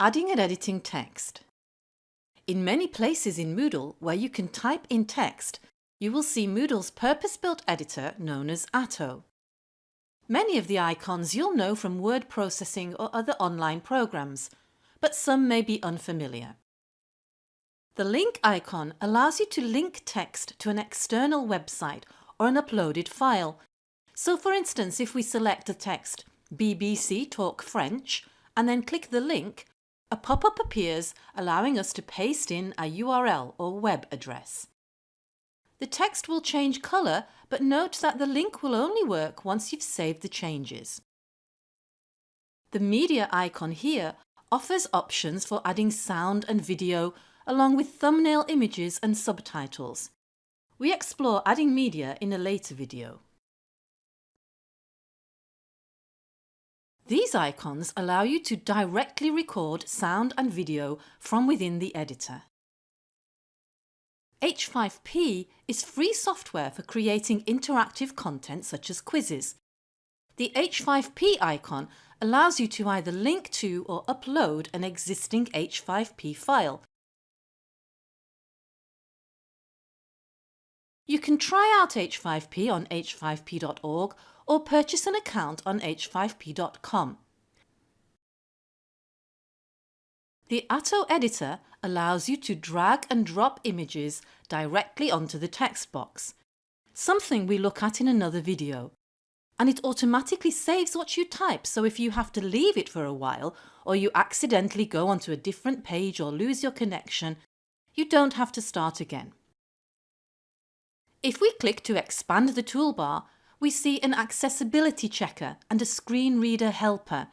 Adding and editing text. In many places in Moodle where you can type in text, you will see Moodle's purpose-built editor known as Atto. Many of the icons you'll know from word processing or other online programs, but some may be unfamiliar. The link icon allows you to link text to an external website or an uploaded file. So for instance, if we select the text BBC Talk French and then click the link, a pop-up appears allowing us to paste in a URL or web address. The text will change colour but note that the link will only work once you've saved the changes. The media icon here offers options for adding sound and video along with thumbnail images and subtitles. We explore adding media in a later video. These icons allow you to directly record sound and video from within the editor. H5P is free software for creating interactive content such as quizzes. The H5P icon allows you to either link to or upload an existing H5P file. You can try out H5P on h5p.org or purchase an account on h5p.com. The Atto editor allows you to drag and drop images directly onto the text box, something we look at in another video. And it automatically saves what you type so if you have to leave it for a while or you accidentally go onto a different page or lose your connection, you don't have to start again. If we click to expand the toolbar, we see an accessibility checker and a screen reader helper.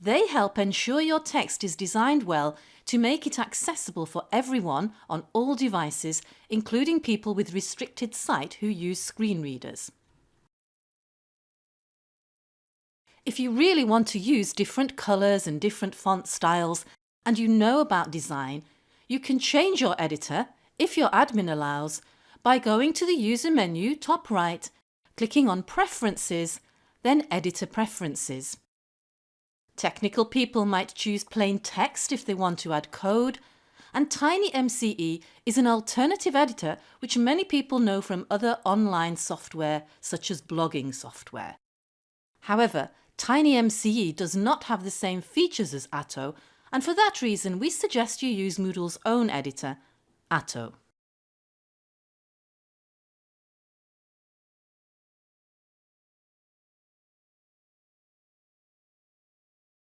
They help ensure your text is designed well to make it accessible for everyone on all devices, including people with restricted sight who use screen readers. If you really want to use different colours and different font styles and you know about design, you can change your editor, if your admin allows, by going to the user menu top right clicking on Preferences, then Editor Preferences. Technical people might choose plain text if they want to add code, and TinyMCE is an alternative editor which many people know from other online software such as blogging software. However, TinyMCE does not have the same features as Atto and for that reason we suggest you use Moodle's own editor, Atto.